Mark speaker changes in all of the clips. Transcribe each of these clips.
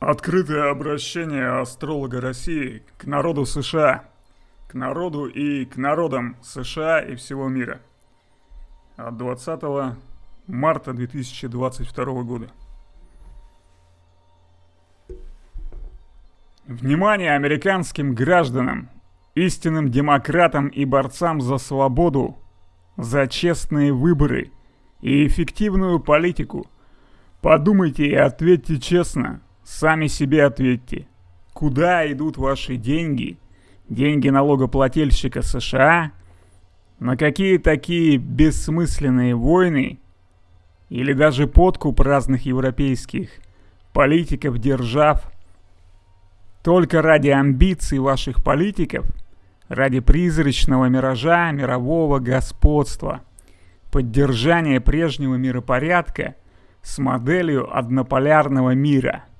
Speaker 1: Открытое обращение астролога России к народу США, к народу и к народам США и всего мира от 20 марта 2022 года. Внимание американским гражданам, истинным демократам и борцам за свободу, за честные выборы и эффективную политику. Подумайте и ответьте честно, Сами себе ответьте, куда идут ваши деньги, деньги налогоплательщика США, на какие такие бессмысленные войны? Или даже подкуп разных европейских политиков, держав, только ради амбиций ваших политиков, ради призрачного миража мирового господства, поддержания прежнего миропорядка с моделью однополярного мира –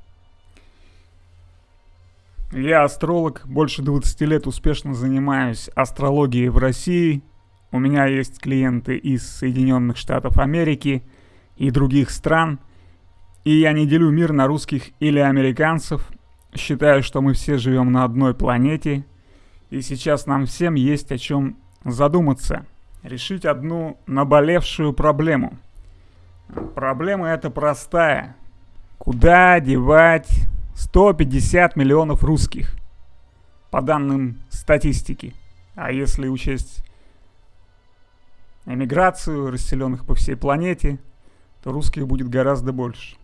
Speaker 1: я астролог, больше 20 лет успешно занимаюсь астрологией в России. У меня есть клиенты из Соединенных Штатов Америки и других стран. И я не делю мир на русских или американцев. Считаю, что мы все живем на одной планете. И сейчас нам всем есть о чем задуматься. Решить одну наболевшую проблему. Проблема эта простая. Куда девать 150 миллионов русских, по данным статистики. А если учесть эмиграцию, расселенных по всей планете, то русских будет гораздо больше.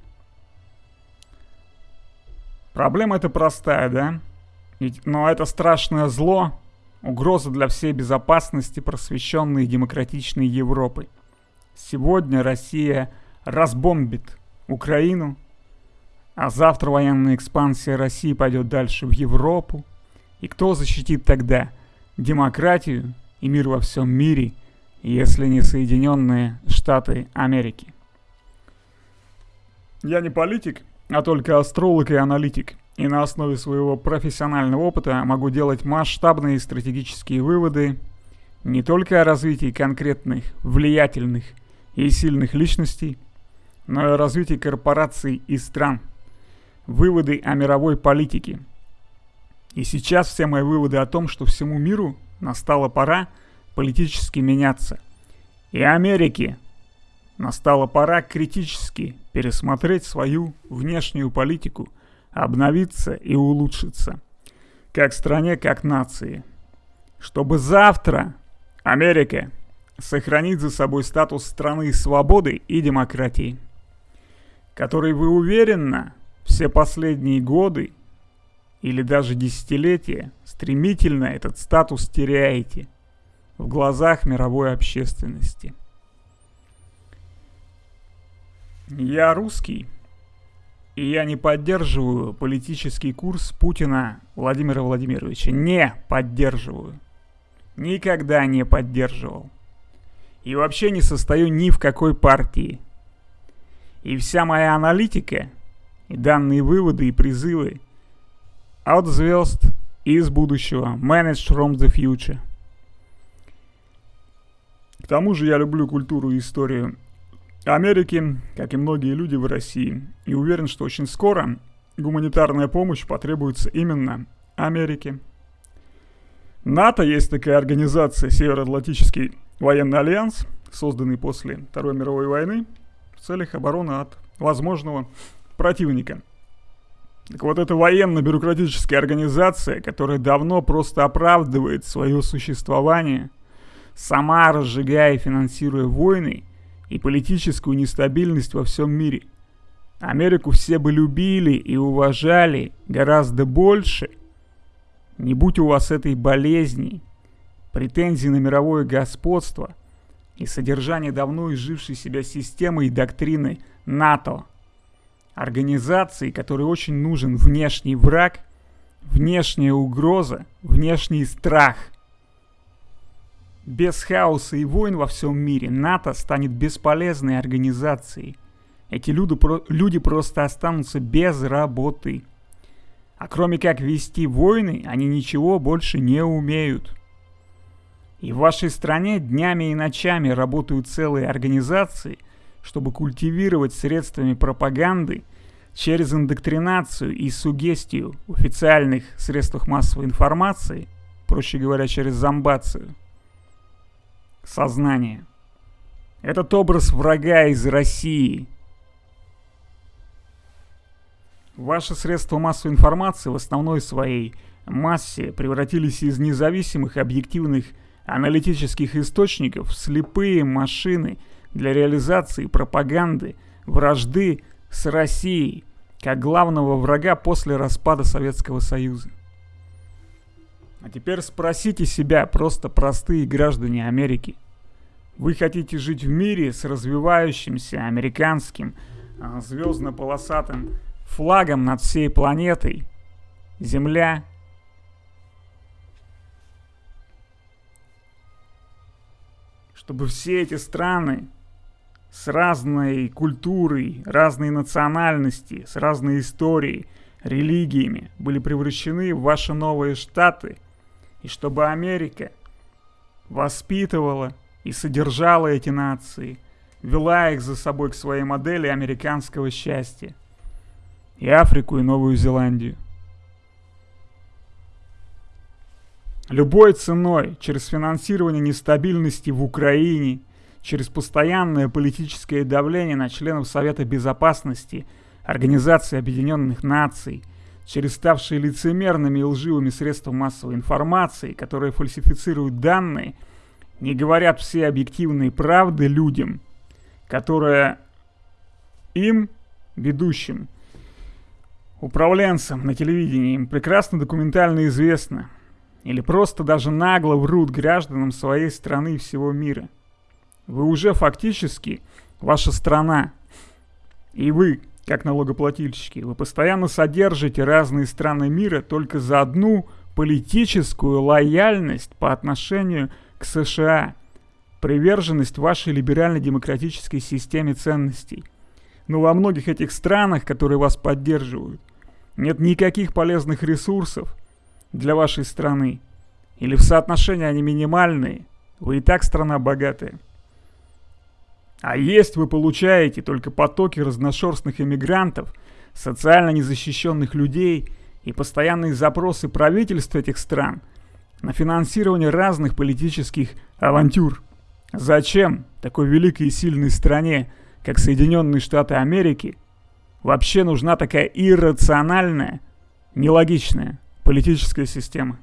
Speaker 1: Проблема эта простая, да? Ведь, но это страшное зло, угроза для всей безопасности просвещенной и демократичной Европы. Сегодня Россия разбомбит Украину, а завтра военная экспансия России пойдет дальше в Европу. И кто защитит тогда демократию и мир во всем мире, если не Соединенные Штаты Америки? Я не политик, а только астролог и аналитик. И на основе своего профессионального опыта могу делать масштабные стратегические выводы не только о развитии конкретных, влиятельных и сильных личностей, но и о развитии корпораций и стран – выводы о мировой политике. И сейчас все мои выводы о том, что всему миру настала пора политически меняться. И Америке настала пора критически пересмотреть свою внешнюю политику, обновиться и улучшиться. Как стране, как нации. Чтобы завтра Америка сохранить за собой статус страны свободы и демократии, который вы уверенно все последние годы или даже десятилетия стремительно этот статус теряете в глазах мировой общественности. Я русский, и я не поддерживаю политический курс Путина Владимира Владимировича. Не поддерживаю. Никогда не поддерживал. И вообще не состою ни в какой партии. И вся моя аналитика и данные выводы и призывы от звезд из будущего. Managed from the future. К тому же я люблю культуру и историю Америки, как и многие люди в России. И уверен, что очень скоро гуманитарная помощь потребуется именно Америке. НАТО есть такая организация Североатлантический военный альянс, созданный после Второй мировой войны в целях обороны от возможного противника. Так вот, эта военно-бюрократическая организация, которая давно просто оправдывает свое существование, сама разжигая и финансируя войны и политическую нестабильность во всем мире. Америку все бы любили и уважали гораздо больше, не будь у вас этой болезни, претензий на мировое господство и содержание давно изжившей себя системы и доктрины НАТО – организации, которой очень нужен внешний враг, внешняя угроза, внешний страх. Без хаоса и войн во всем мире НАТО станет бесполезной организацией. Эти люди, люди просто останутся без работы. А кроме как вести войны, они ничего больше не умеют. И в вашей стране днями и ночами работают целые организации, чтобы культивировать средствами пропаганды через индоктринацию и сугестию в официальных средствах массовой информации, проще говоря, через зомбацию, сознание. Этот образ врага из России. Ваши средства массовой информации в основной своей массе превратились из независимых объективных аналитических источников в слепые машины для реализации пропаганды, вражды с Россией, как главного врага после распада Советского Союза. А теперь спросите себя, просто простые граждане Америки. Вы хотите жить в мире с развивающимся американским а, звездно-полосатым флагом над всей планетой? Земля чтобы все эти страны с разной культурой, разной национальности, с разной историей, религиями были превращены в ваши новые штаты, и чтобы Америка воспитывала и содержала эти нации, вела их за собой к своей модели американского счастья, и Африку, и Новую Зеландию. Любой ценой, через финансирование нестабильности в Украине, через постоянное политическое давление на членов Совета Безопасности Организации Объединенных Наций, через ставшие лицемерными и лживыми средства массовой информации, которые фальсифицируют данные, не говорят все объективные правды людям, которые им, ведущим, управленцам на телевидении, им прекрасно документально известно – или просто даже нагло врут гражданам своей страны и всего мира. Вы уже фактически ваша страна. И вы, как налогоплательщики, вы постоянно содержите разные страны мира только за одну политическую лояльность по отношению к США, приверженность вашей либерально-демократической системе ценностей. Но во многих этих странах, которые вас поддерживают, нет никаких полезных ресурсов, для вашей страны. Или в соотношении они минимальные, вы и так страна богатая. А есть вы получаете только потоки разношерстных иммигрантов, социально незащищенных людей и постоянные запросы правительств этих стран на финансирование разных политических авантюр. Зачем такой великой и сильной стране, как Соединенные Штаты Америки, вообще нужна такая иррациональная, нелогичная политическая система.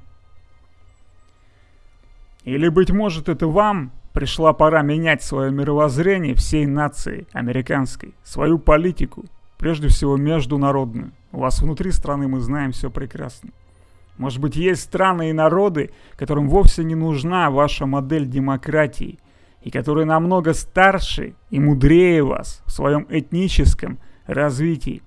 Speaker 1: Или, быть может, это вам пришла пора менять свое мировоззрение всей нации американской, свою политику, прежде всего международную. У вас внутри страны мы знаем все прекрасно. Может быть, есть страны и народы, которым вовсе не нужна ваша модель демократии, и которые намного старше и мудрее вас в своем этническом развитии.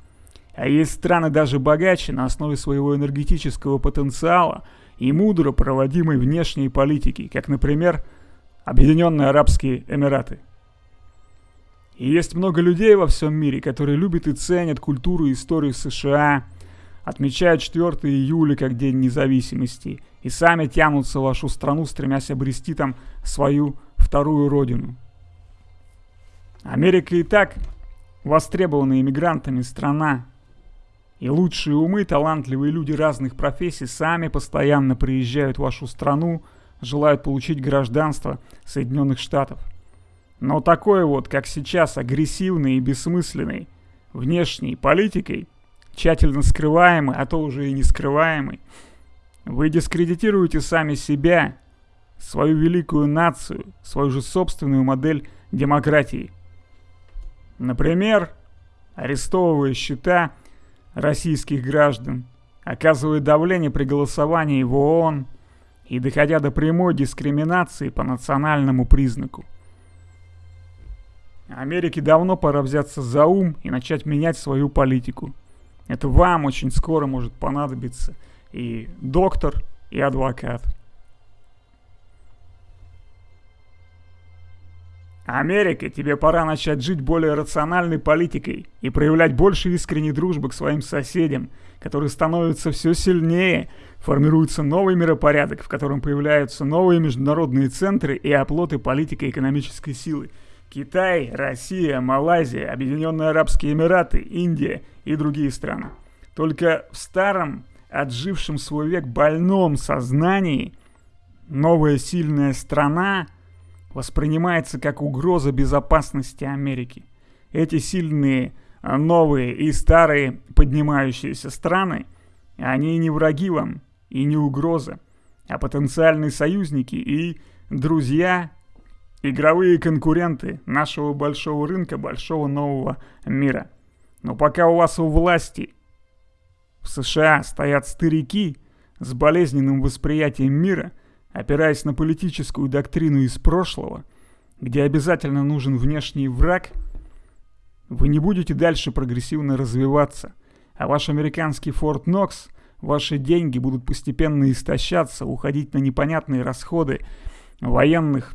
Speaker 1: А есть страны даже богаче на основе своего энергетического потенциала и мудро проводимой внешней политики, как, например, Объединенные Арабские Эмираты. И есть много людей во всем мире, которые любят и ценят культуру и историю США, отмечают 4 июля как День независимости и сами тянутся в вашу страну, стремясь обрести там свою вторую родину. Америка и так востребованная иммигрантами страна, и лучшие умы, талантливые люди разных профессий сами постоянно приезжают в вашу страну, желают получить гражданство Соединенных Штатов. Но такой вот, как сейчас, агрессивной и бессмысленной внешней политикой, тщательно скрываемой, а то уже и не скрываемой, вы дискредитируете сами себя, свою великую нацию, свою же собственную модель демократии. Например, арестовывая счета российских граждан, оказывая давление при голосовании в ООН и доходя до прямой дискриминации по национальному признаку. Америке давно пора взяться за ум и начать менять свою политику. Это вам очень скоро может понадобиться и доктор, и адвокат. Америка, тебе пора начать жить более рациональной политикой и проявлять больше искренней дружбы к своим соседям, которые становятся все сильнее, формируется новый миропорядок, в котором появляются новые международные центры и оплоты политико-экономической силы. Китай, Россия, Малайзия, Объединенные Арабские Эмираты, Индия и другие страны. Только в старом, отжившем свой век больном сознании новая сильная страна воспринимается как угроза безопасности Америки. Эти сильные а, новые и старые поднимающиеся страны, они не враги вам и не угроза, а потенциальные союзники и друзья Игровые конкуренты нашего большого рынка, большого нового мира. Но пока у вас у власти в США стоят старики с болезненным восприятием мира, опираясь на политическую доктрину из прошлого, где обязательно нужен внешний враг, вы не будете дальше прогрессивно развиваться, а ваш американский Форт Нокс, ваши деньги будут постепенно истощаться, уходить на непонятные расходы военных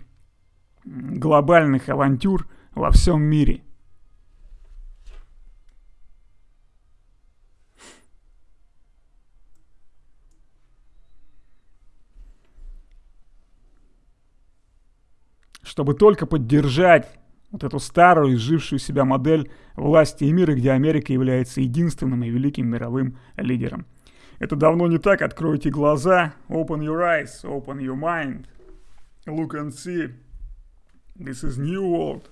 Speaker 1: глобальных авантюр во всем мире. Чтобы только поддержать вот эту старую, изжившую себя модель власти и мира, где Америка является единственным и великим мировым лидером. Это давно не так, откройте глаза, open your eyes, open your mind, look and see. This is new world.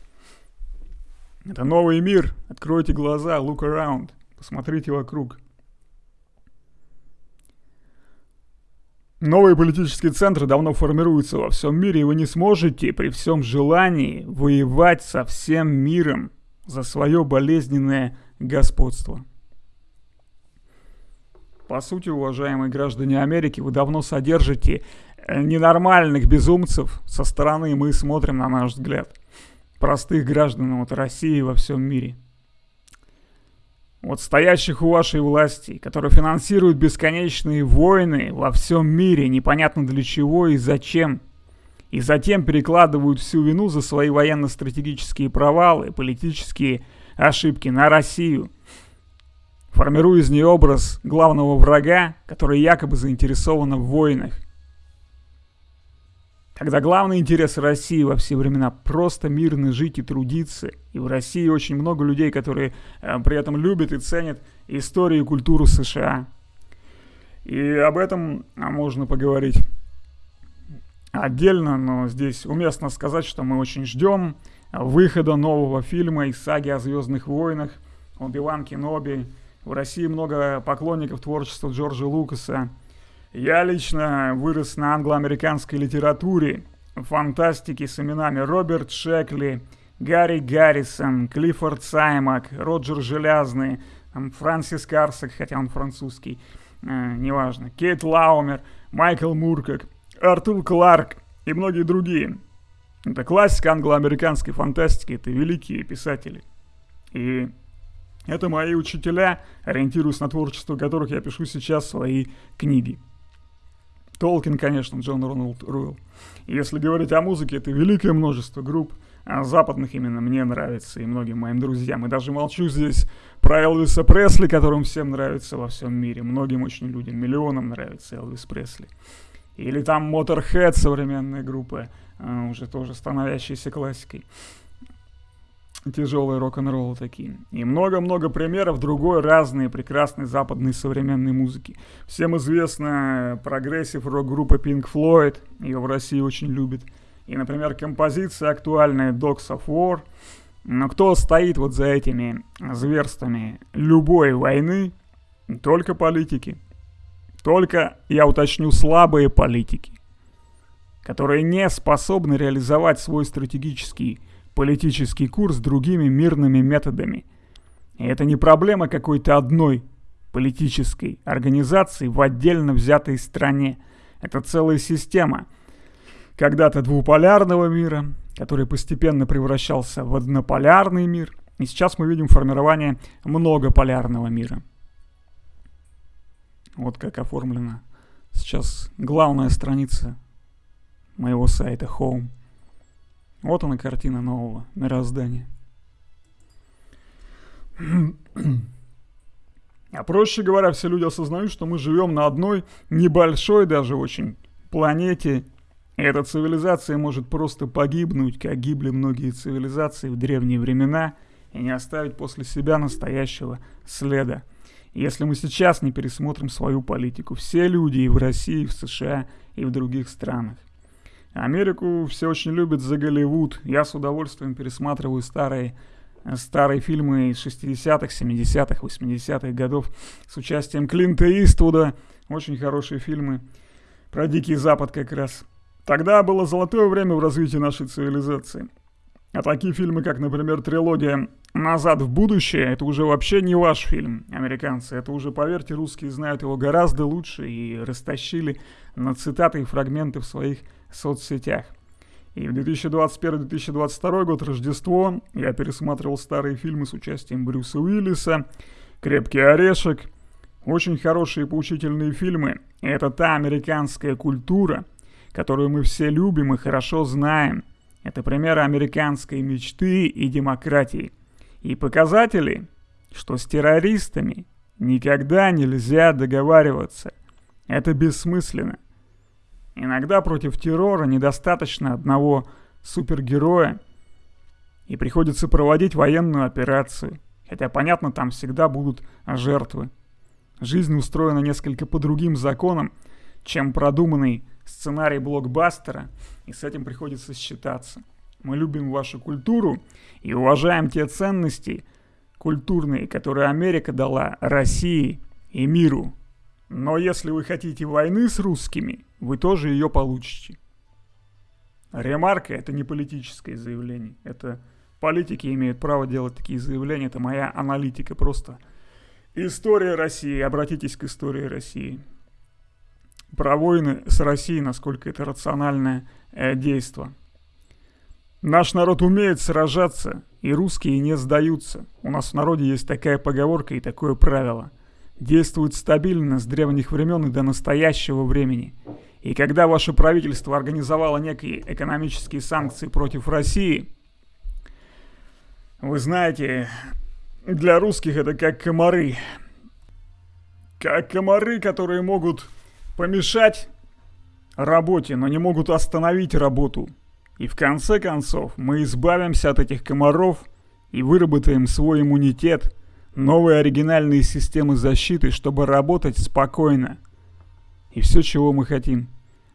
Speaker 1: Это новый мир. Откройте глаза, look around. Посмотрите вокруг. Новые политические центры давно формируются во всем мире, и вы не сможете при всем желании воевать со всем миром за свое болезненное господство. По сути, уважаемые граждане Америки, вы давно содержите Э, ненормальных безумцев со стороны мы смотрим, на наш взгляд, простых граждан вот России во всем мире. Вот стоящих у вашей власти, которые финансируют бесконечные войны во всем мире, непонятно для чего и зачем. И затем перекладывают всю вину за свои военно-стратегические провалы, политические ошибки на Россию, формируя из нее образ главного врага, который якобы заинтересован в войнах когда главный интерес России во все времена просто мирно жить и трудиться. И в России очень много людей, которые э, при этом любят и ценят историю и культуру США. И об этом а, можно поговорить отдельно, но здесь уместно сказать, что мы очень ждем выхода нового фильма из саги о Звездных войнах, Оби-Ван Кеноби. В России много поклонников творчества Джорджа Лукаса. Я лично вырос на англо-американской литературе, фантастике с именами Роберт Шекли, Гарри Гаррисон, Клиффорд Саймак, Роджер Железный, Франсис Карсак, хотя он французский, э, неважно, Кейт Лаумер, Майкл Муркок, Артур Кларк и многие другие. Это классика англо-американской фантастики, это великие писатели. И это мои учителя, ориентируясь на творчество которых я пишу сейчас свои книги. Толкин, конечно, Джон Рональд Руэлл. Если говорить о музыке, это великое множество групп, а западных именно мне нравится и многим моим друзьям. И даже молчу здесь про Элвиса Пресли, которым всем нравится во всем мире. Многим очень людям, миллионам нравится Элвис Пресли. Или там Motorhead, современная группа, а, уже тоже становящаяся классикой тяжелый рок-н-ролл такие. И много-много примеров другой разной прекрасной западной современной музыки. Всем известна прогрессив рок-группа Pink Floyd, ее в России очень любят. И, например, композиция актуальная Dogs of War. Но кто стоит вот за этими зверствами любой войны? Только политики. Только, я уточню, слабые политики, которые не способны реализовать свой стратегический политический курс другими мирными методами. И это не проблема какой-то одной политической организации в отдельно взятой стране. Это целая система. Когда-то двуполярного мира, который постепенно превращался в однополярный мир. И сейчас мы видим формирование многополярного мира. Вот как оформлена сейчас главная страница моего сайта Home. Вот она картина нового мироздания. А проще говоря, все люди осознают, что мы живем на одной небольшой даже очень планете, эта цивилизация может просто погибнуть, как гибли многие цивилизации в древние времена, и не оставить после себя настоящего следа. Если мы сейчас не пересмотрим свою политику, все люди и в России, и в США, и в других странах. Америку все очень любят за Голливуд. Я с удовольствием пересматриваю старые, старые фильмы из 60-х, 70-х, 80-х годов с участием Клинта Иствуда. Очень хорошие фильмы про Дикий Запад как раз. Тогда было золотое время в развитии нашей цивилизации. А такие фильмы, как, например, трилогия «Назад в будущее», это уже вообще не ваш фильм, американцы. Это уже, поверьте, русские знают его гораздо лучше и растащили на цитаты и фрагменты в своих соцсетях. И в 2021-2022 год Рождество я пересматривал старые фильмы с участием Брюса Уиллиса, «Крепкий орешек». Очень хорошие поучительные фильмы. Это та американская культура – которую мы все любим и хорошо знаем. Это примеры американской мечты и демократии. И показатели, что с террористами никогда нельзя договариваться. Это бессмысленно. Иногда против террора недостаточно одного супергероя, и приходится проводить военную операцию. Хотя, понятно, там всегда будут жертвы. Жизнь устроена несколько по другим законам, чем продуманный сценарий блокбастера, и с этим приходится считаться. Мы любим вашу культуру и уважаем те ценности культурные, которые Америка дала России и миру. Но если вы хотите войны с русскими, вы тоже ее получите. Ремарка – это не политическое заявление. Это политики имеют право делать такие заявления. Это моя аналитика просто. История России. Обратитесь к истории России про войны с Россией, насколько это рациональное э, действие. Наш народ умеет сражаться, и русские не сдаются. У нас в народе есть такая поговорка и такое правило. Действует стабильно с древних времен и до настоящего времени. И когда ваше правительство организовало некие экономические санкции против России, вы знаете, для русских это как комары. Как комары, которые могут помешать работе, но не могут остановить работу. И в конце концов мы избавимся от этих комаров и выработаем свой иммунитет, новые оригинальные системы защиты, чтобы работать спокойно. И все, чего мы хотим.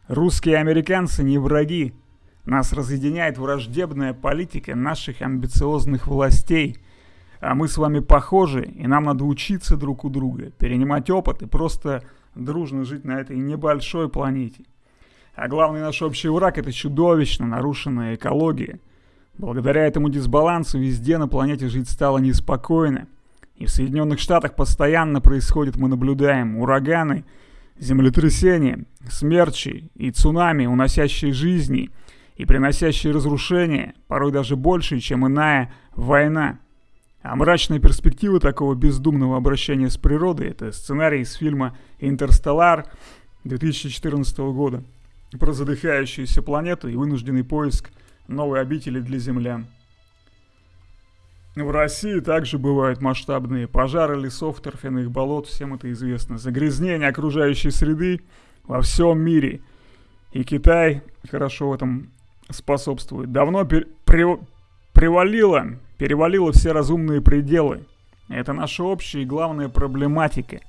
Speaker 1: Русские и американцы не враги. Нас разъединяет враждебная политика наших амбициозных властей. А мы с вами похожи, и нам надо учиться друг у друга, перенимать опыт и просто дружно жить на этой небольшой планете. А главный наш общий враг – это чудовищно нарушенная экология. Благодаря этому дисбалансу везде на планете жить стало неспокойно. И в Соединенных Штатах постоянно происходит, мы наблюдаем, ураганы, землетрясения, смерчи и цунами, уносящие жизни и приносящие разрушения, порой даже больше, чем иная война – а мрачная перспектива такого бездумного обращения с природой – это сценарий из фильма «Интерстеллар» 2014 года про задыхающуюся планету и вынужденный поиск новой обители для землян. В России также бывают масштабные пожары лесов, торфяных болот, всем это известно. Загрязнение окружающей среды во всем мире. И Китай хорошо в этом способствует. Давно при, при, привалило перевалило все разумные пределы. Это наша общая и главная проблематика.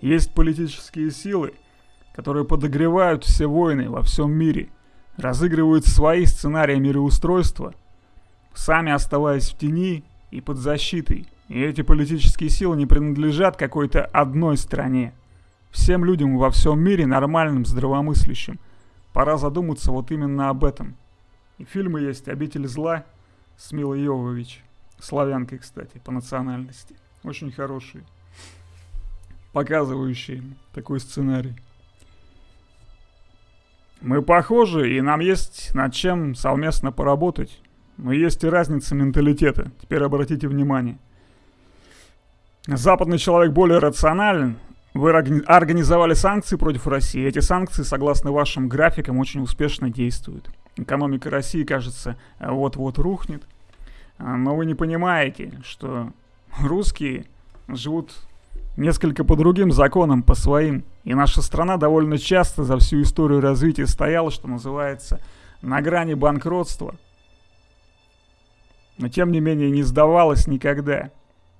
Speaker 1: Есть политические силы, которые подогревают все войны во всем мире, разыгрывают свои сценарии мироустройства, сами оставаясь в тени и под защитой. И эти политические силы не принадлежат какой-то одной стране. Всем людям во всем мире, нормальным, здравомыслящим, пора задуматься вот именно об этом. И фильмы есть «Обитель зла» с Милой Йовович – славянкой, кстати, по национальности. Очень хороший, показывающий такой сценарий. Мы похожи, и нам есть над чем совместно поработать. Но есть и разница менталитета. Теперь обратите внимание. Западный человек более рационален. Вы организовали санкции против России. Эти санкции, согласно вашим графикам, очень успешно действуют. Экономика России, кажется, вот-вот рухнет. А, но вы не понимаете, что русские живут несколько по другим законам, по своим. И наша страна довольно часто за всю историю развития стояла, что называется, на грани банкротства. Но тем не менее не сдавалась никогда.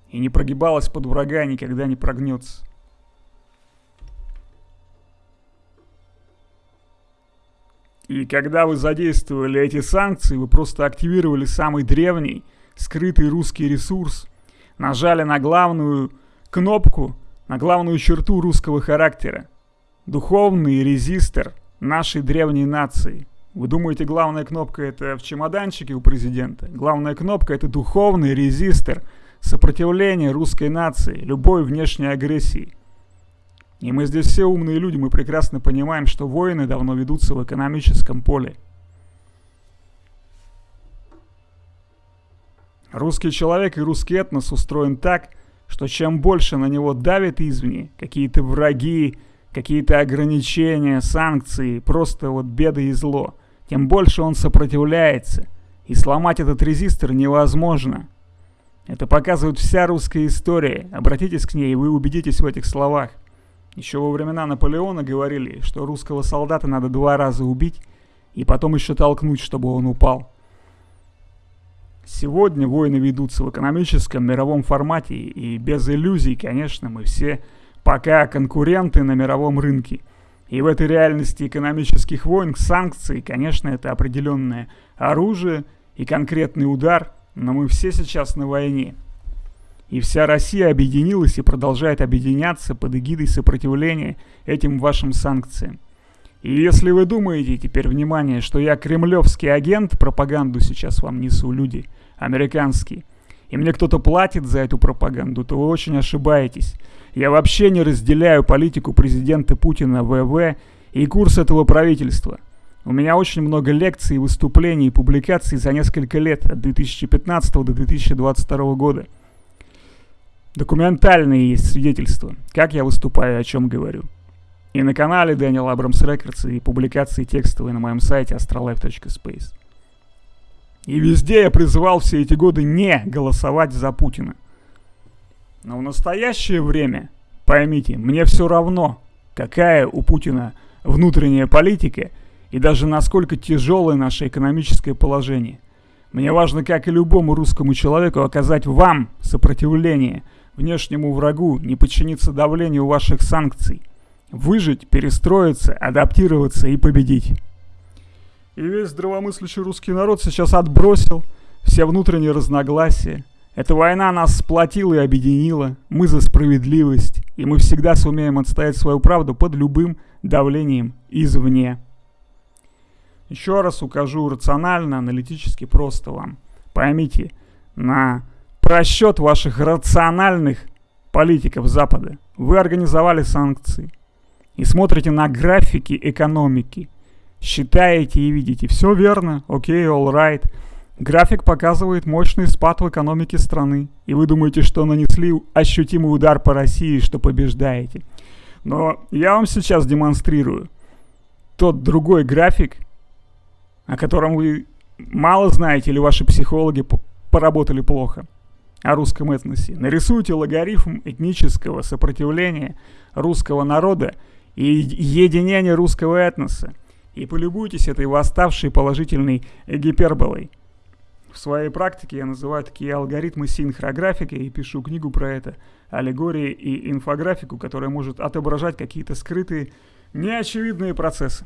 Speaker 1: И не прогибалась под врага, никогда не прогнется. И когда вы задействовали эти санкции, вы просто активировали самый древний, скрытый русский ресурс, нажали на главную кнопку, на главную черту русского характера. Духовный резистор нашей древней нации. Вы думаете, главная кнопка это в чемоданчике у президента? Главная кнопка это духовный резистор сопротивления русской нации, любой внешней агрессии – и мы здесь все умные люди, мы прекрасно понимаем, что войны давно ведутся в экономическом поле. Русский человек и русский этнос устроен так, что чем больше на него давят извне, какие-то враги, какие-то ограничения, санкции, просто вот беды и зло, тем больше он сопротивляется. И сломать этот резистор невозможно. Это показывает вся русская история. Обратитесь к ней, и вы убедитесь в этих словах. Еще во времена Наполеона говорили, что русского солдата надо два раза убить и потом еще толкнуть, чтобы он упал. Сегодня войны ведутся в экономическом мировом формате и без иллюзий, конечно, мы все пока конкуренты на мировом рынке. И в этой реальности экономических войн санкции, конечно, это определенное оружие и конкретный удар, но мы все сейчас на войне. И вся Россия объединилась и продолжает объединяться под эгидой сопротивления этим вашим санкциям. И если вы думаете, теперь внимание, что я кремлевский агент, пропаганду сейчас вам несу люди, американские, и мне кто-то платит за эту пропаганду, то вы очень ошибаетесь. Я вообще не разделяю политику президента Путина ВВ и курс этого правительства. У меня очень много лекций, выступлений и публикаций за несколько лет, от 2015 до 2022 года. Документальные есть свидетельства, как я выступаю о чем говорю. И на канале Daniel Abrams Records, и публикации текстовые на моем сайте astrolife.space. И везде я призывал все эти годы не голосовать за Путина. Но в настоящее время, поймите, мне все равно, какая у Путина внутренняя политика и даже насколько тяжелое наше экономическое положение. Мне важно, как и любому русскому человеку, оказать вам сопротивление – внешнему врагу, не подчиниться давлению ваших санкций. Выжить, перестроиться, адаптироваться и победить. И весь здравомыслящий русский народ сейчас отбросил все внутренние разногласия. Эта война нас сплотила и объединила. Мы за справедливость. И мы всегда сумеем отстоять свою правду под любым давлением извне. Еще раз укажу рационально, аналитически просто вам. Поймите, на просчет ваших рациональных политиков Запада. Вы организовали санкции и смотрите на графики экономики. Считаете и видите, все верно, окей, okay, all right. График показывает мощный спад в экономике страны, и вы думаете, что нанесли ощутимый удар по России, что побеждаете. Но я вам сейчас демонстрирую тот другой график, о котором вы мало знаете или ваши психологи поработали плохо о русском этносе. Нарисуйте логарифм этнического сопротивления русского народа и единения русского этноса. И полюбуйтесь этой восставшей положительной гиперболой. В своей практике я называю такие алгоритмы синхрографики и пишу книгу про это, аллегории и инфографику, которая может отображать какие-то скрытые, неочевидные процессы.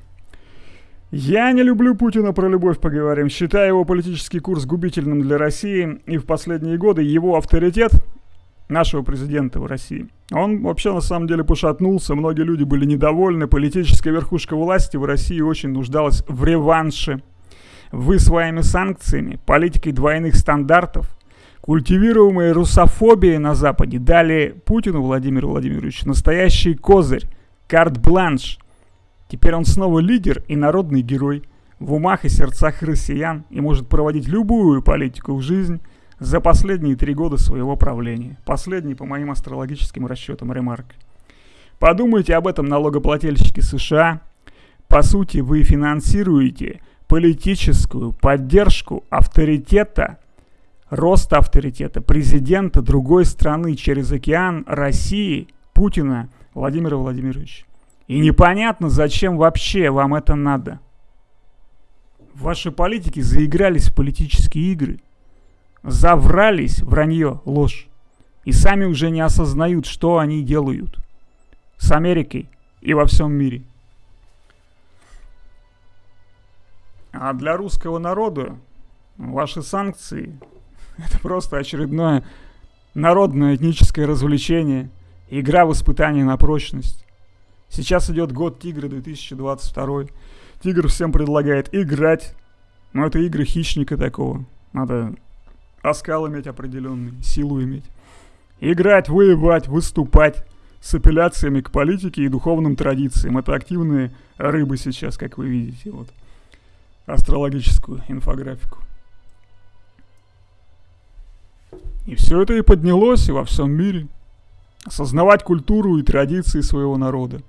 Speaker 1: Я не люблю Путина, про любовь поговорим. Считаю его политический курс губительным для России. И в последние годы его авторитет нашего президента в России. Он вообще на самом деле пошатнулся, многие люди были недовольны, политическая верхушка власти в России очень нуждалась в реванше. Вы своими санкциями, политикой двойных стандартов, культивируемой русофобией на Западе дали Путину Владимиру Владимировичу настоящий козырь, карт-бланш – Теперь он снова лидер и народный герой. В умах и сердцах россиян и может проводить любую политику в жизнь за последние три года своего правления. Последний, по моим астрологическим расчетам, ремарк. Подумайте об этом, налогоплательщики США. По сути, вы финансируете политическую поддержку авторитета, роста авторитета президента другой страны через океан России, Путина Владимира Владимировича. И непонятно, зачем вообще вам это надо. Ваши политики заигрались в политические игры. Заврались вранье, ложь. И сами уже не осознают, что они делают. С Америкой и во всем мире. А для русского народа ваши санкции – это просто очередное народное этническое развлечение, игра в испытание на прочность. Сейчас идет год Тигра 2022. Тигр всем предлагает играть, но это игры хищника такого. Надо оскал иметь определенный, силу иметь. Играть, воевать, выступать с апелляциями к политике и духовным традициям. Это активные рыбы сейчас, как вы видите. Вот астрологическую инфографику. И все это и поднялось и во всем мире. Осознавать культуру и традиции своего народа.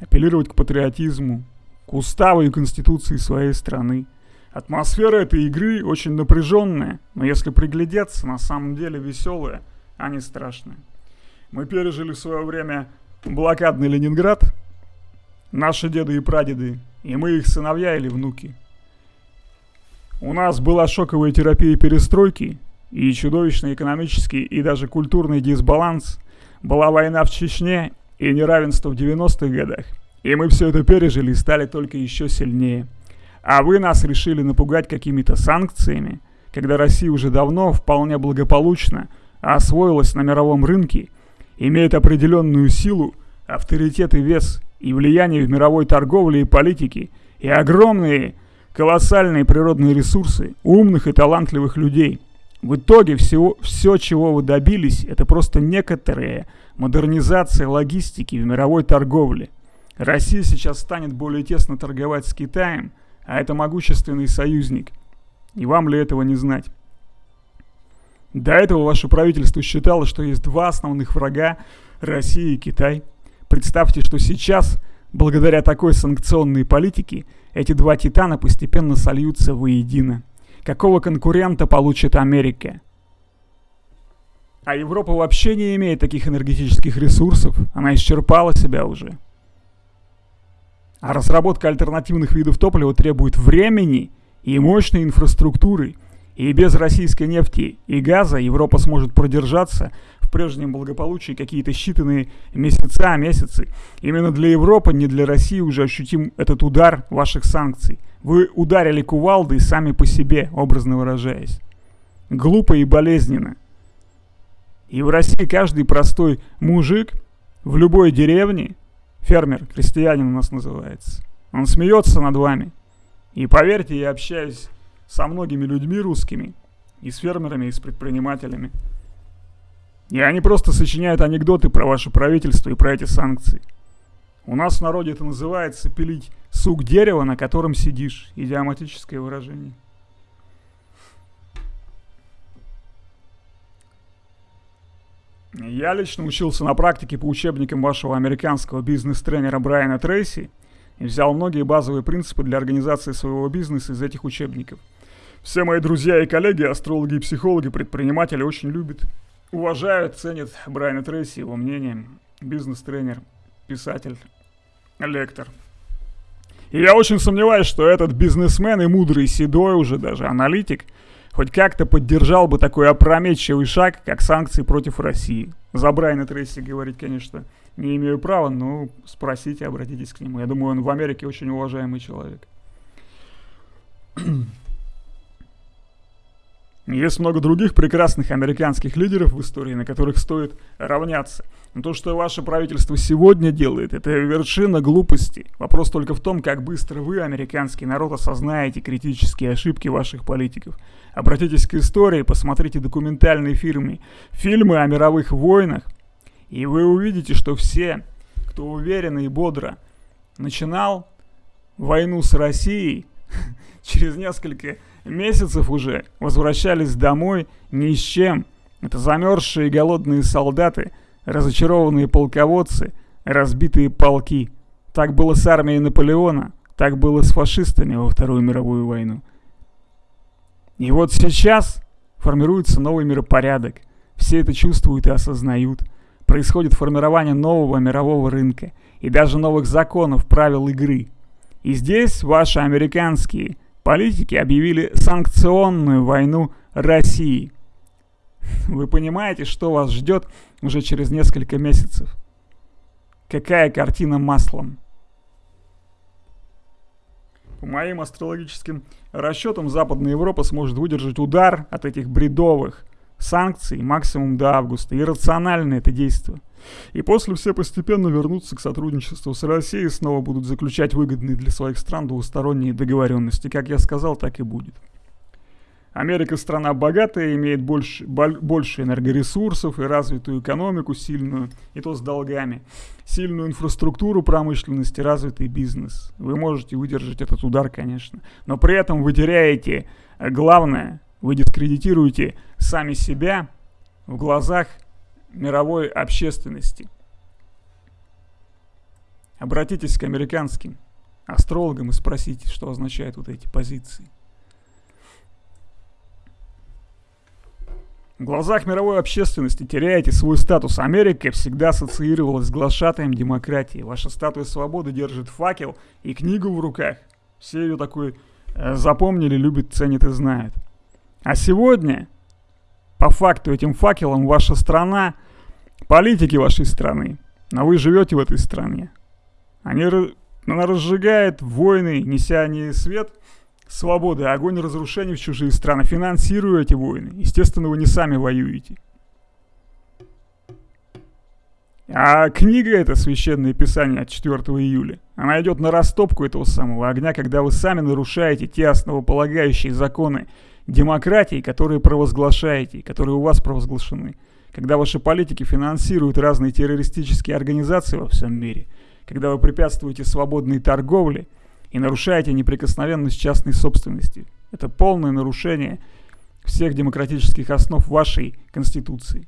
Speaker 1: Апеллировать к патриотизму, к уставу и конституции своей страны. Атмосфера этой игры очень напряженная, но если приглядеться, на самом деле веселая, а не страшная. Мы пережили в свое время блокадный Ленинград, наши деды и прадеды, и мы их сыновья или внуки – у нас была шоковая терапия перестройки и чудовищный экономический и даже культурный дисбаланс. Была война в Чечне и неравенство в 90-х годах. И мы все это пережили и стали только еще сильнее. А вы нас решили напугать какими-то санкциями, когда Россия уже давно вполне благополучно освоилась на мировом рынке, имеет определенную силу, авторитет и вес, и влияние в мировой торговле и политике, и огромные колоссальные природные ресурсы, умных и талантливых людей. В итоге всего, все, чего вы добились, это просто некоторая модернизация логистики в мировой торговле. Россия сейчас станет более тесно торговать с Китаем, а это могущественный союзник. И вам ли этого не знать? До этого ваше правительство считало, что есть два основных врага – Россия и Китай. Представьте, что сейчас, благодаря такой санкционной политике – эти два титана постепенно сольются воедино. Какого конкурента получит Америка? А Европа вообще не имеет таких энергетических ресурсов. Она исчерпала себя уже. А разработка альтернативных видов топлива требует времени и мощной инфраструктуры. И без российской нефти и газа Европа сможет продержаться прежнем благополучии какие-то считанные месяца, месяцы. Именно для Европы, не для России уже ощутим этот удар ваших санкций. Вы ударили кувалдой сами по себе, образно выражаясь. Глупо и болезненно. И в России каждый простой мужик в любой деревне, фермер, крестьянин у нас называется, он смеется над вами. И поверьте, я общаюсь со многими людьми русскими, и с фермерами, и с предпринимателями. И они просто сочиняют анекдоты про ваше правительство и про эти санкции. У нас в народе это называется пилить сук дерева, на котором сидишь. Идиоматическое выражение. Я лично учился на практике по учебникам вашего американского бизнес-тренера Брайана Трейси и взял многие базовые принципы для организации своего бизнеса из этих учебников. Все мои друзья и коллеги, астрологи и психологи, предприниматели очень любят уважают, ценят Брайана Трейси, его мнение, бизнес-тренер, писатель, лектор. И я очень сомневаюсь, что этот бизнесмен и мудрый, седой уже даже аналитик хоть как-то поддержал бы такой опрометчивый шаг, как санкции против России. За Брайана Трейси говорить, конечно, не имею права, но спросите, обратитесь к нему. Я думаю, он в Америке очень уважаемый человек. Есть много других прекрасных американских лидеров в истории, на которых стоит равняться. Но то, что ваше правительство сегодня делает, это вершина глупости. Вопрос только в том, как быстро вы, американский народ, осознаете критические ошибки ваших политиков. Обратитесь к истории, посмотрите документальные фильмы, фильмы о мировых войнах, и вы увидите, что все, кто уверенно и бодро начинал войну с Россией, через несколько месяцев уже возвращались домой ни с чем. Это замерзшие и голодные солдаты, разочарованные полководцы, разбитые полки. Так было с армией Наполеона, так было с фашистами во Вторую мировую войну. И вот сейчас формируется новый миропорядок. Все это чувствуют и осознают. происходит формирование нового мирового рынка и даже новых законов, правил игры. И здесь ваши американские политики объявили санкционную войну России. Вы понимаете, что вас ждет уже через несколько месяцев? Какая картина маслом? По моим астрологическим расчетам, Западная Европа сможет выдержать удар от этих бредовых санкций максимум до августа. Иррационально это действие. И после все постепенно вернутся к сотрудничеству с Россией и снова будут заключать выгодные для своих стран двусторонние договоренности. Как я сказал, так и будет. Америка страна богатая, имеет больше, больше энергоресурсов и развитую экономику сильную, и то с долгами, сильную инфраструктуру промышленности, развитый бизнес. Вы можете выдержать этот удар, конечно, но при этом вы теряете э, главное, вы дискредитируете сами себя в глазах мировой общественности. Обратитесь к американским астрологам и спросите, что означают вот эти позиции. В глазах мировой общественности теряете свой статус. Америка всегда ассоциировалась с глашатаем демократии. Ваша статуя свободы держит факел и книгу в руках. Все ее такой э, запомнили, любят, ценят и знают. А сегодня, по факту, этим факелом ваша страна, политики вашей страны, но вы живете в этой стране. Они, она разжигает войны, неся не свет – свободы, огонь разрушений в чужие страны, финансируя эти войны. Естественно, вы не сами воюете. А книга это священное писание от 4 июля. Она идет на растопку этого самого огня, когда вы сами нарушаете те основополагающие законы демократии, которые провозглашаете, которые у вас провозглашены. Когда ваши политики финансируют разные террористические организации во всем мире, когда вы препятствуете свободной торговле – и нарушаете неприкосновенность частной собственности. Это полное нарушение всех демократических основ вашей Конституции.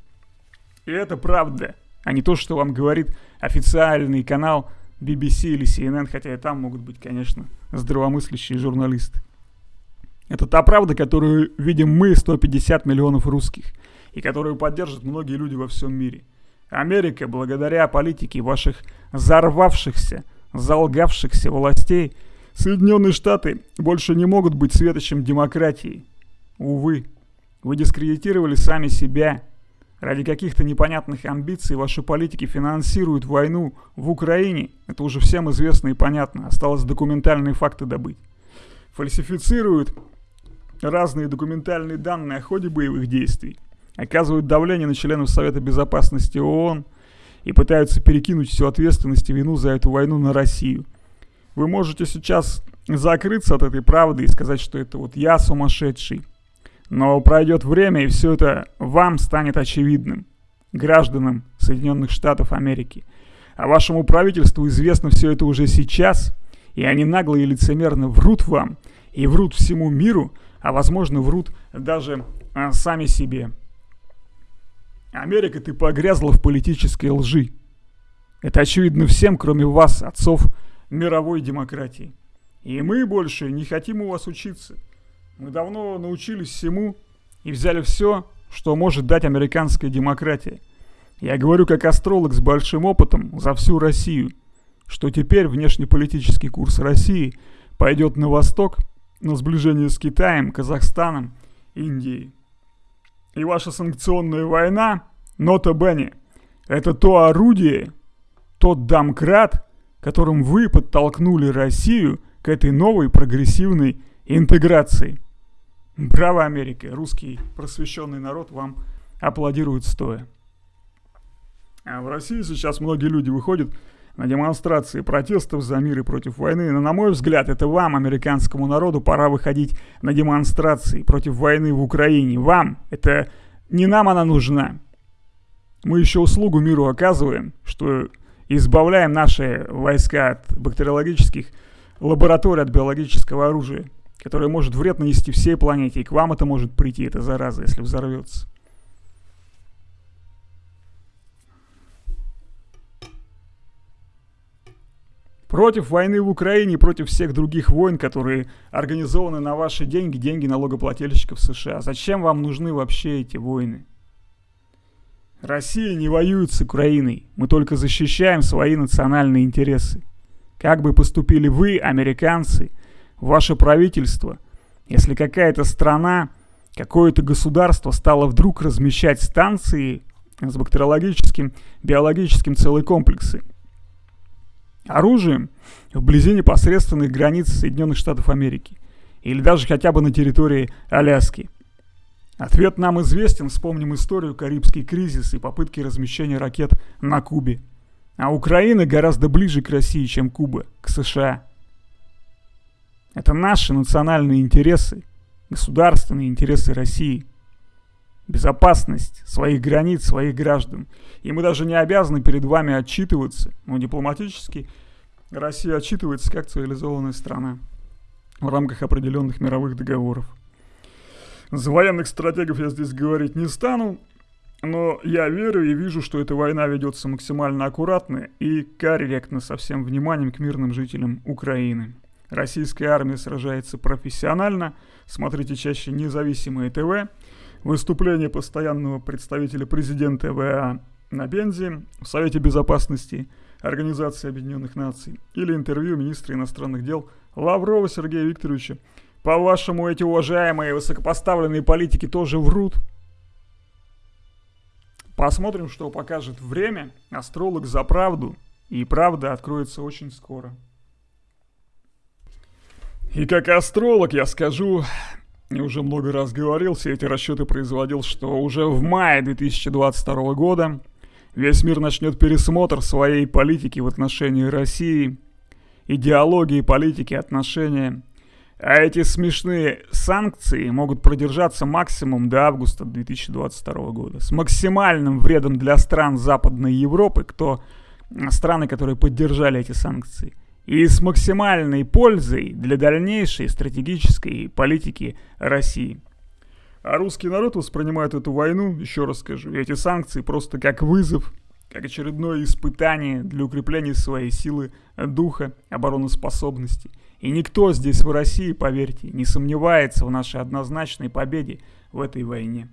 Speaker 1: И это правда, а не то, что вам говорит официальный канал BBC или CNN, хотя и там могут быть, конечно, здравомыслящие журналисты. Это та правда, которую видим мы, 150 миллионов русских, и которую поддержат многие люди во всем мире. Америка, благодаря политике ваших взорвавшихся, залгавшихся властей, Соединенные Штаты больше не могут быть светочем демократии. Увы, вы дискредитировали сами себя. Ради каких-то непонятных амбиций ваши политики финансируют войну в Украине. Это уже всем известно и понятно. Осталось документальные факты добыть. Фальсифицируют разные документальные данные о ходе боевых действий. Оказывают давление на членов Совета Безопасности ООН и пытаются перекинуть всю ответственность и вину за эту войну на Россию. Вы можете сейчас закрыться от этой правды и сказать, что это вот я сумасшедший. Но пройдет время, и все это вам станет очевидным, гражданам Соединенных Штатов Америки. А вашему правительству известно все это уже сейчас, и они нагло и лицемерно врут вам, и врут всему миру, а возможно врут даже а, сами себе. Америка, ты погрязла в политической лжи. Это очевидно всем, кроме вас, отцов мировой демократии. И мы больше не хотим у вас учиться. Мы давно научились всему и взяли все, что может дать американская демократия. Я говорю как астролог с большим опытом за всю Россию, что теперь внешнеполитический курс России пойдет на восток, на сближение с Китаем, Казахстаном, Индией. И ваша санкционная война, нота Бенни, это то орудие, тот домкрат, которым вы подтолкнули Россию к этой новой прогрессивной интеграции. Браво, Америка! Русский просвещенный народ вам аплодирует стоя. А в России сейчас многие люди выходят на демонстрации протестов за мир и против войны. Но, на мой взгляд, это вам, американскому народу, пора выходить на демонстрации против войны в Украине. Вам. Это не нам она нужна. Мы еще услугу миру оказываем, что избавляем наши войска от бактериологических лабораторий, от биологического оружия, которое может вред нанести всей планете. И к вам это может прийти, эта зараза, если взорвется. Против войны в Украине, против всех других войн, которые организованы на ваши деньги, деньги налогоплательщиков США. Зачем вам нужны вообще эти войны? Россия не воюет с Украиной, мы только защищаем свои национальные интересы. Как бы поступили вы, американцы, ваше правительство, если какая-то страна, какое-то государство стало вдруг размещать станции с бактериологическим, биологическим целые комплексы, оружием вблизи непосредственных границ Соединенных Штатов Америки или даже хотя бы на территории Аляски. Ответ нам известен, вспомним историю Карибский кризис и попытки размещения ракет на Кубе. А Украина гораздо ближе к России, чем Куба, к США. Это наши национальные интересы, государственные интересы России. Безопасность своих границ, своих граждан. И мы даже не обязаны перед вами отчитываться, но дипломатически Россия отчитывается как цивилизованная страна в рамках определенных мировых договоров. За военных стратегов я здесь говорить не стану, но я верю и вижу, что эта война ведется максимально аккуратно и корректно со всем вниманием к мирным жителям Украины. Российская армия сражается профессионально. Смотрите чаще независимые ТВ. Выступление постоянного представителя президента ВА на Бензе в Совете Безопасности Организации Объединенных Наций или интервью министра иностранных дел Лаврова Сергея Викторовича по-вашему, эти уважаемые высокопоставленные политики тоже врут? Посмотрим, что покажет время. Астролог за правду. И правда откроется очень скоро. И как астролог я скажу, я уже много раз говорил, все эти расчеты производил, что уже в мае 2022 года весь мир начнет пересмотр своей политики в отношении России, идеологии, политики, отношения а эти смешные санкции могут продержаться максимум до августа 2022 года. С максимальным вредом для стран Западной Европы, кто страны, которые поддержали эти санкции. И с максимальной пользой для дальнейшей стратегической политики России. А русский народ воспринимает эту войну, еще раз скажу, эти санкции просто как вызов, как очередное испытание для укрепления своей силы духа, обороноспособности – и никто здесь в России, поверьте, не сомневается в нашей однозначной победе в этой войне.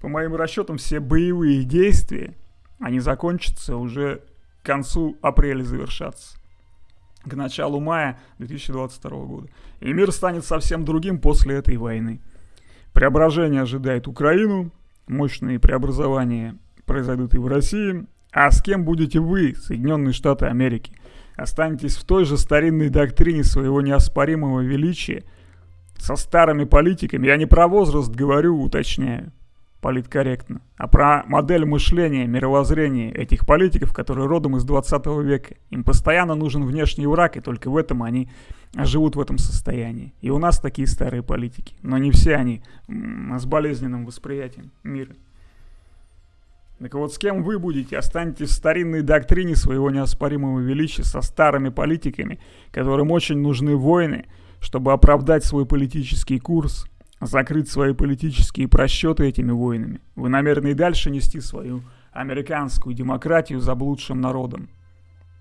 Speaker 1: По моим расчетам, все боевые действия, они закончатся уже к концу апреля завершаться. К началу мая 2022 года. И мир станет совсем другим после этой войны. Преображение ожидает Украину, мощные преобразования произойдут и в России. А с кем будете вы, Соединенные Штаты Америки? останетесь в той же старинной доктрине своего неоспоримого величия, со старыми политиками, я не про возраст говорю, уточняю, политкорректно, а про модель мышления, мировоззрения этих политиков, которые родом из 20 века. Им постоянно нужен внешний враг, и только в этом они живут в этом состоянии. И у нас такие старые политики, но не все они с болезненным восприятием мира. Так вот, с кем вы будете? Останетесь в старинной доктрине своего неоспоримого величия со старыми политиками, которым очень нужны войны, чтобы оправдать свой политический курс, закрыть свои политические просчеты этими войнами. Вы намерены и дальше нести свою американскую демократию заблудшим народом.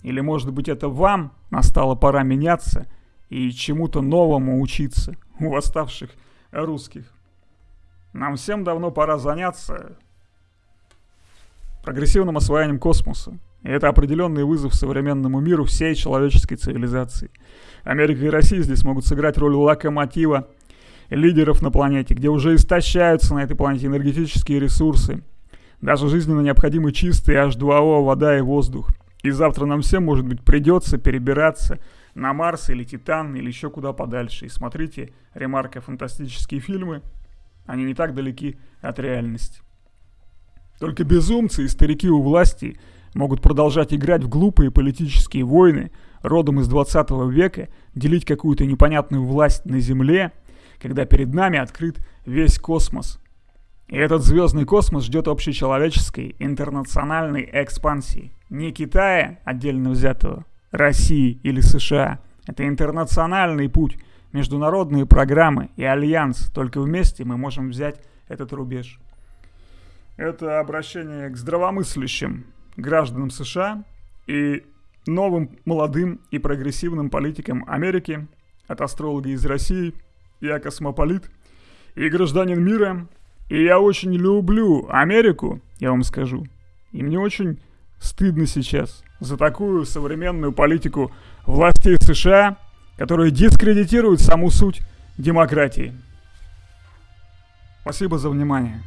Speaker 1: Или, может быть, это вам настала пора меняться и чему-то новому учиться у восставших русских. Нам всем давно пора заняться прогрессивным освоением космоса. И это определенный вызов современному миру всей человеческой цивилизации. Америка и Россия здесь могут сыграть роль локомотива лидеров на планете, где уже истощаются на этой планете энергетические ресурсы, даже жизненно необходимы чистые H2O, вода и воздух. И завтра нам всем, может быть, придется перебираться на Марс или Титан или еще куда подальше. И смотрите, ремарка, фантастические фильмы, они не так далеки от реальности. Только безумцы и старики у власти могут продолжать играть в глупые политические войны родом из 20 века, делить какую-то непонятную власть на Земле, когда перед нами открыт весь космос. И этот звездный космос ждет общечеловеческой интернациональной экспансии. Не Китая, отдельно взятого, России или США. Это интернациональный путь, международные программы и альянс. Только вместе мы можем взять этот рубеж. Это обращение к здравомыслящим гражданам США и новым молодым и прогрессивным политикам Америки, от астролога из России, я космополит и гражданин мира, И я очень люблю Америку, я вам скажу. И мне очень стыдно сейчас за такую современную политику властей США, которые дискредитируют саму суть демократии. Спасибо за внимание.